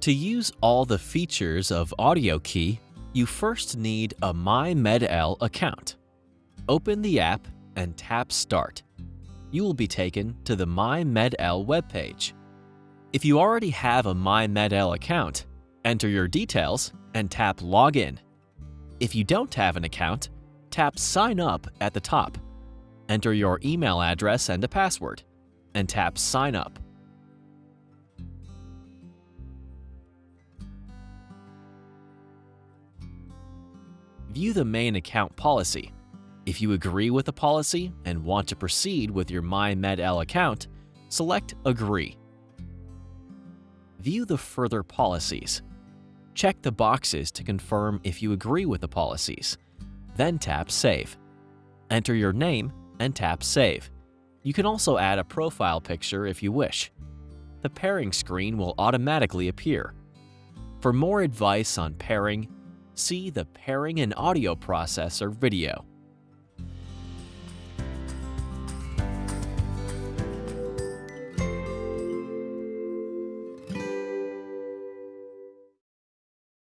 To use all the features of AudioKey, you first need a myMED-EL account. Open the app and tap Start. You will be taken to the myMED-EL webpage. If you already have a myMED-EL account, enter your details and tap Login. If you don't have an account, tap Sign Up at the top. Enter your email address and a password, and tap Sign Up. View the main account policy. If you agree with the policy and want to proceed with your myMED-EL account, select Agree. View the further policies. Check the boxes to confirm if you agree with the policies. Then tap Save. Enter your name and tap Save. You can also add a profile picture if you wish. The pairing screen will automatically appear. For more advice on pairing, see the Pairing and Audio Processor video.